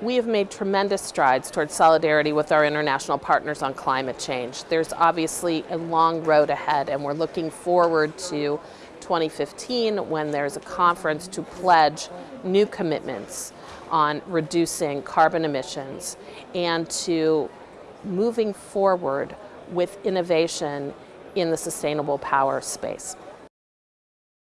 We have made tremendous strides towards solidarity with our international partners on climate change. There's obviously a long road ahead and we're looking forward to 2015 when there's a conference to pledge new commitments on reducing carbon emissions and to moving forward with innovation in the sustainable power space.